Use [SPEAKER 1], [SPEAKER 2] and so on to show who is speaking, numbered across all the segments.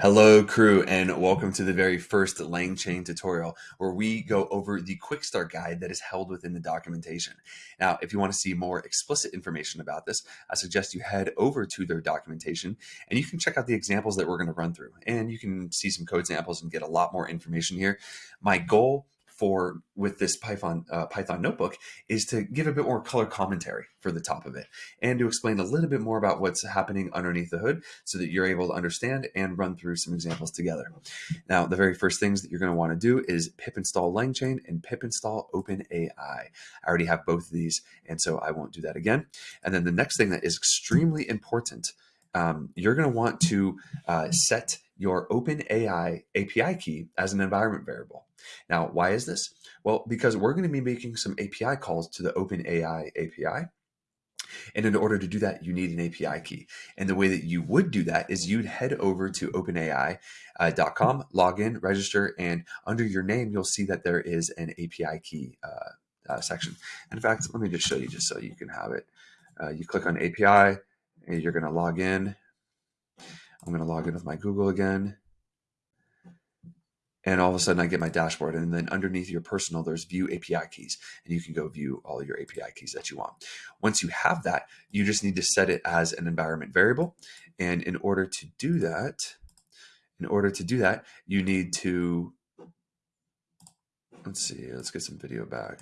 [SPEAKER 1] Hello crew and welcome to the very first LangChain tutorial where we go over the quick start guide that is held within the documentation. Now, if you want to see more explicit information about this, I suggest you head over to their documentation and you can check out the examples that we're going to run through and you can see some code samples and get a lot more information here. My goal for with this Python uh, Python notebook is to give a bit more color commentary for the top of it and to explain a little bit more about what's happening underneath the hood so that you're able to understand and run through some examples together. Now, the very first things that you're going to want to do is pip install LangChain and pip install OpenAI. I already have both of these, and so I won't do that again. And then the next thing that is extremely important, um, you're going to want to uh, set your OpenAI API key as an environment variable. Now, why is this? Well, because we're going to be making some API calls to the OpenAI API. And in order to do that, you need an API key. And the way that you would do that is you'd head over to openai.com, uh, log in, register, and under your name, you'll see that there is an API key uh, uh, section. In fact, let me just show you just so you can have it. Uh, you click on API, and you're going to log in. I'm going to log in with my Google again and all of a sudden I get my dashboard. And then underneath your personal, there's view API keys, and you can go view all your API keys that you want. Once you have that, you just need to set it as an environment variable. And in order to do that, in order to do that, you need to, let's see, let's get some video back.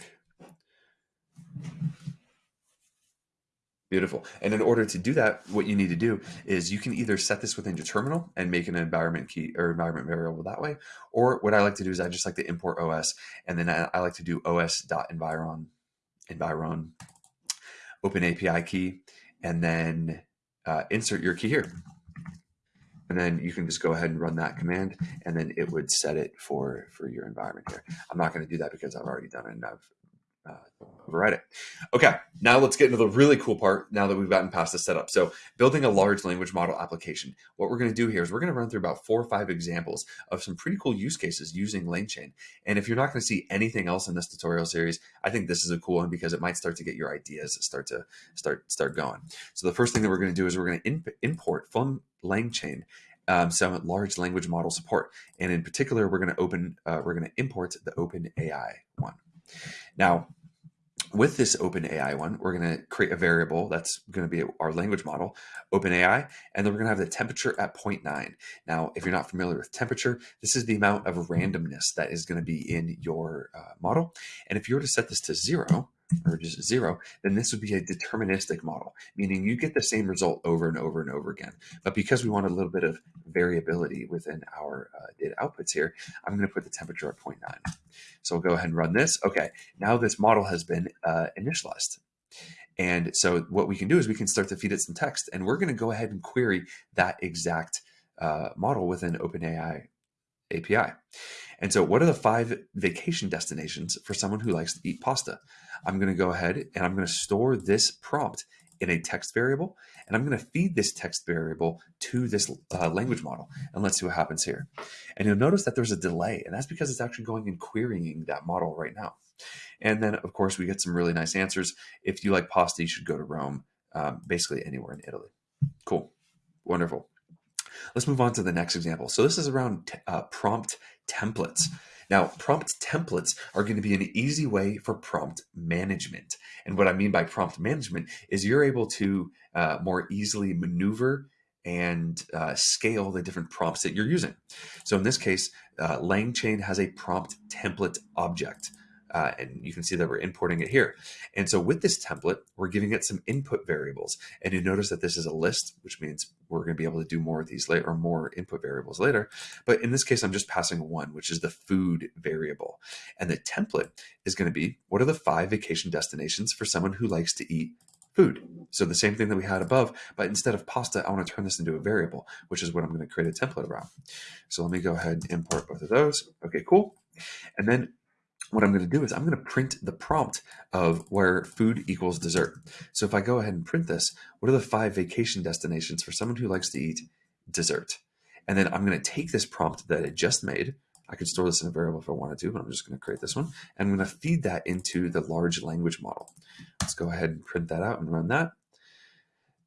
[SPEAKER 1] Beautiful. And in order to do that, what you need to do is you can either set this within your terminal and make an environment key or environment variable that way. Or what I like to do is I just like to import OS and then I, I like to do os.environ environ open API key and then uh, insert your key here. And then you can just go ahead and run that command and then it would set it for, for your environment here. I'm not going to do that because I've already done it and I've override it. Okay, now let's get into the really cool part now that we've gotten past the setup. So building a large language model application. What we're going to do here is we're going to run through about four or five examples of some pretty cool use cases using LangChain. And if you're not going to see anything else in this tutorial series, I think this is a cool one because it might start to get your ideas start to start start going. So the first thing that we're going to do is we're going to import from LangChain um, some large language model support. And in particular, we're going to open, uh, we're going to import the OpenAI one. Now, with this OpenAI one, we're going to create a variable that's going to be our language model, OpenAI, and then we're going to have the temperature at 0.9. Now, if you're not familiar with temperature, this is the amount of randomness that is going to be in your uh, model. And if you were to set this to zero, or just zero, then this would be a deterministic model, meaning you get the same result over and over and over again. But because we want a little bit of variability within our uh, data outputs here, I'm going to put the temperature at 0.9. So we'll go ahead and run this. Okay, now this model has been uh, initialized. And so what we can do is we can start to feed it some text, and we're going to go ahead and query that exact uh, model within OpenAI API. And so what are the five vacation destinations for someone who likes to eat pasta? I'm going to go ahead and I'm going to store this prompt in a text variable, and I'm going to feed this text variable to this uh, language model, and let's see what happens here. And you'll notice that there's a delay, and that's because it's actually going and querying that model right now. And then, of course, we get some really nice answers. If you like pasta, you should go to Rome, um, basically anywhere in Italy. Cool. Wonderful. Let's move on to the next example. So this is around uh, prompt templates. Now, prompt templates are going to be an easy way for prompt management. And what I mean by prompt management is you're able to uh, more easily maneuver and uh, scale the different prompts that you're using. So in this case, uh, LangChain has a prompt template object. Uh, and you can see that we're importing it here. And so with this template, we're giving it some input variables. And you notice that this is a list, which means we're going to be able to do more of these later or more input variables later. But in this case, I'm just passing one, which is the food variable. And the template is going to be, what are the five vacation destinations for someone who likes to eat food. So the same thing that we had above, but instead of pasta, I want to turn this into a variable, which is what I'm going to create a template around. So let me go ahead and import both of those. Okay, cool. And then what I'm going to do is I'm going to print the prompt of where food equals dessert. So if I go ahead and print this, what are the five vacation destinations for someone who likes to eat dessert? And then I'm going to take this prompt that I just made. I could store this in a variable if I wanted to, but I'm just going to create this one. And I'm going to feed that into the large language model. Let's go ahead and print that out and run that.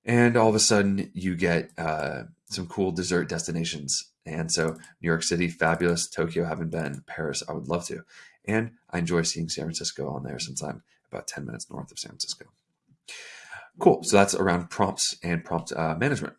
[SPEAKER 1] And all of a sudden you get uh, some cool dessert destinations. And so New York City, fabulous. Tokyo, haven't been. Paris, I would love to. And I enjoy seeing San Francisco on there since I'm about 10 minutes north of San Francisco. Cool. So that's around prompts and prompt uh, management.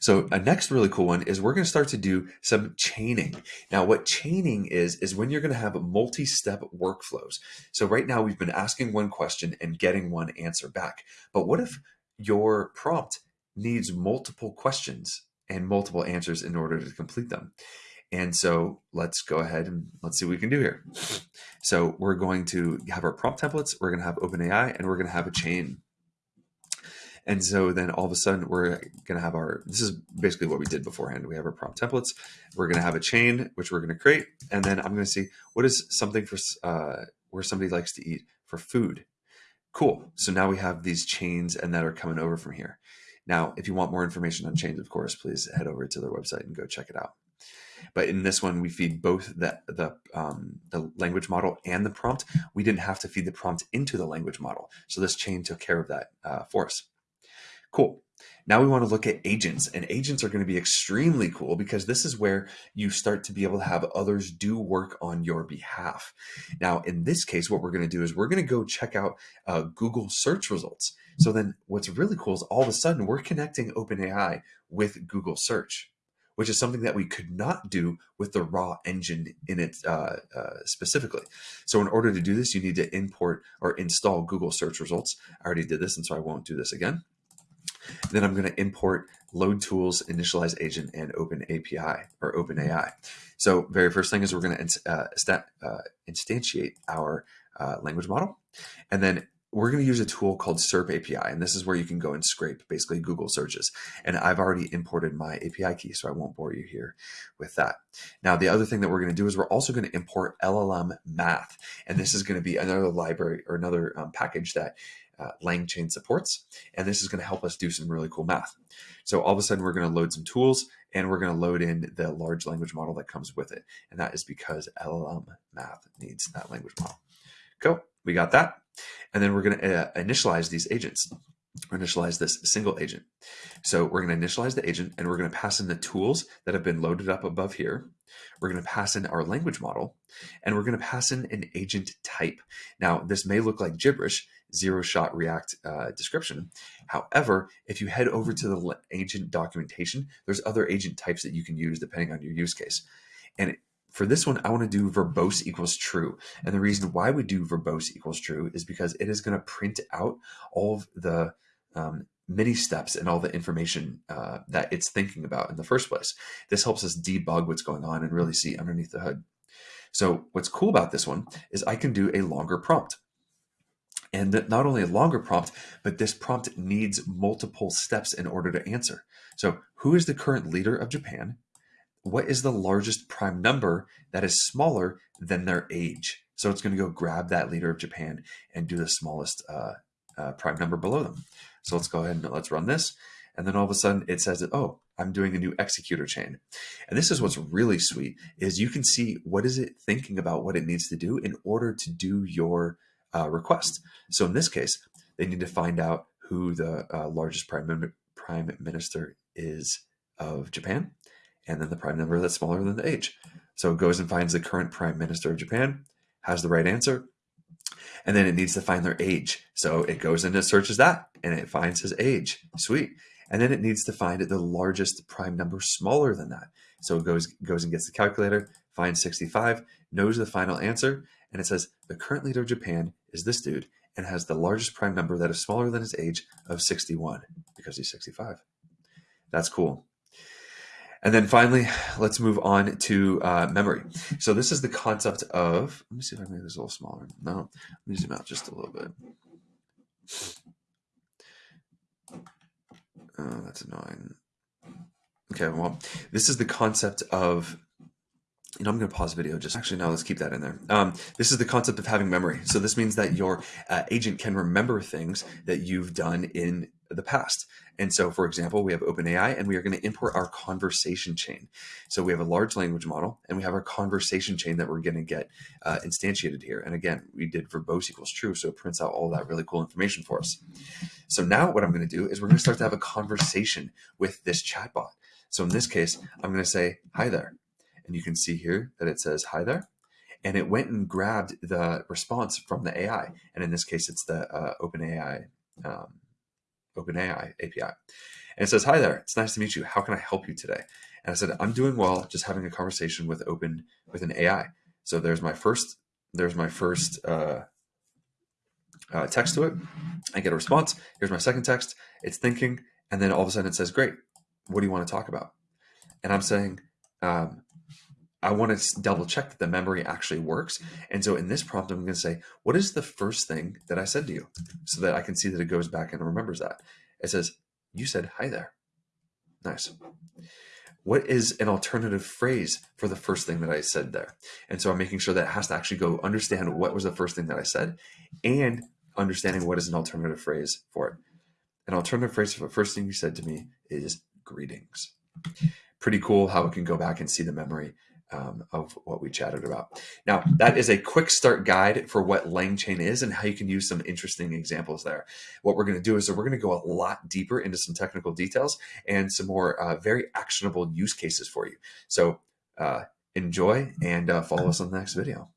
[SPEAKER 1] So a next really cool one is we're going to start to do some chaining. Now, what chaining is, is when you're going to have multi-step workflows. So right now we've been asking one question and getting one answer back. But what if your prompt needs multiple questions and multiple answers in order to complete them? And so let's go ahead and let's see what we can do here. So we're going to have our prompt templates, we're going to have OpenAI, and we're going to have a chain. And so then all of a sudden we're going to have our, this is basically what we did beforehand. We have our prompt templates. We're going to have a chain, which we're going to create. And then I'm going to see what is something for uh, where somebody likes to eat for food. Cool. So now we have these chains and that are coming over from here. Now, if you want more information on chains, of course, please head over to their website and go check it out. But in this one, we feed both the, the, um, the language model and the prompt. We didn't have to feed the prompt into the language model. So this chain took care of that uh, for us. Cool. Now we want to look at agents and agents are going to be extremely cool because this is where you start to be able to have others do work on your behalf. Now, in this case, what we're going to do is we're going to go check out uh, Google search results. So then what's really cool is all of a sudden we're connecting OpenAI with Google search which is something that we could not do with the raw engine in it uh, uh, specifically. So in order to do this, you need to import or install Google search results. I already did this, and so I won't do this again. Then I'm going to import load tools, initialize agent, and open API or open AI. So very first thing is we're going to uh, uh, instantiate our uh, language model. And then we're going to use a tool called SERP API, and this is where you can go and scrape basically Google searches. And I've already imported my API key, so I won't bore you here with that. Now, the other thing that we're going to do is we're also going to import LLM Math, and this is going to be another library or another um, package that uh, LangChain supports, and this is going to help us do some really cool math. So all of a sudden, we're going to load some tools, and we're going to load in the large language model that comes with it, and that is because LLM Math needs that language model. Cool, we got that. And then we're going to uh, initialize these agents initialize this single agent. So we're going to initialize the agent and we're going to pass in the tools that have been loaded up above here. We're going to pass in our language model and we're going to pass in an agent type. Now, this may look like gibberish, zero shot React uh, description. However, if you head over to the agent documentation, there's other agent types that you can use depending on your use case. And for this one, I want to do verbose equals true. And the reason why we do verbose equals true is because it is going to print out all of the um, many steps and all the information uh, that it's thinking about in the first place. This helps us debug what's going on and really see underneath the hood. So what's cool about this one is I can do a longer prompt. And not only a longer prompt, but this prompt needs multiple steps in order to answer. So who is the current leader of Japan? What is the largest prime number that is smaller than their age? So it's going to go grab that leader of Japan and do the smallest uh, uh, prime number below them. So let's go ahead and let's run this. And then all of a sudden it says that, oh, I'm doing a new executor chain. And this is what's really sweet is you can see what is it thinking about what it needs to do in order to do your uh, request. So in this case, they need to find out who the uh, largest prime, prime minister is of Japan and then the prime number that's smaller than the age. So it goes and finds the current prime minister of Japan, has the right answer, and then it needs to find their age. So it goes and it searches that and it finds his age. Sweet. And then it needs to find the largest prime number smaller than that. So it goes goes and gets the calculator, finds 65, knows the final answer, and it says the current leader of Japan is this dude and has the largest prime number that is smaller than his age of 61 because he's 65. That's cool. And then finally, let's move on to uh, memory. So this is the concept of, let me see if I can make this a little smaller. No, let me zoom out just a little bit. Oh, that's annoying. Okay, well, this is the concept of you know, I'm going to pause the video. Just actually, now let's keep that in there. Um, this is the concept of having memory. So this means that your uh, agent can remember things that you've done in the past. And so, for example, we have OpenAI and we are going to import our conversation chain. So we have a large language model and we have our conversation chain that we're going to get uh, instantiated here. And again, we did verbose equals true. So it prints out all that really cool information for us. So now what I'm going to do is we're going to start to have a conversation with this chatbot. So in this case, I'm going to say, hi there. And you can see here that it says, hi there. And it went and grabbed the response from the AI. And in this case, it's the uh, OpenAI, um, OpenAI API. And it says, hi there, it's nice to meet you. How can I help you today? And I said, I'm doing well, just having a conversation with open with an AI. So there's my first, there's my first uh, uh, text to it. I get a response. Here's my second text. It's thinking, and then all of a sudden it says, "Great, what do you want to talk about?" And I'm saying, um, I want to double check that the memory actually works. And so in this prompt, I'm going to say, "What is the first thing that I said to you?" So that I can see that it goes back and remembers that. It says, "You said hi there." Nice what is an alternative phrase for the first thing that I said there? And so I'm making sure that it has to actually go understand what was the first thing that I said and understanding what is an alternative phrase for it. An alternative phrase for the first thing you said to me is greetings. Pretty cool how it can go back and see the memory um, of what we chatted about. Now, that is a quick start guide for what LangChain is and how you can use some interesting examples there. What we're going to do is we're going to go a lot deeper into some technical details and some more uh, very actionable use cases for you. So uh, enjoy and uh, follow us on the next video.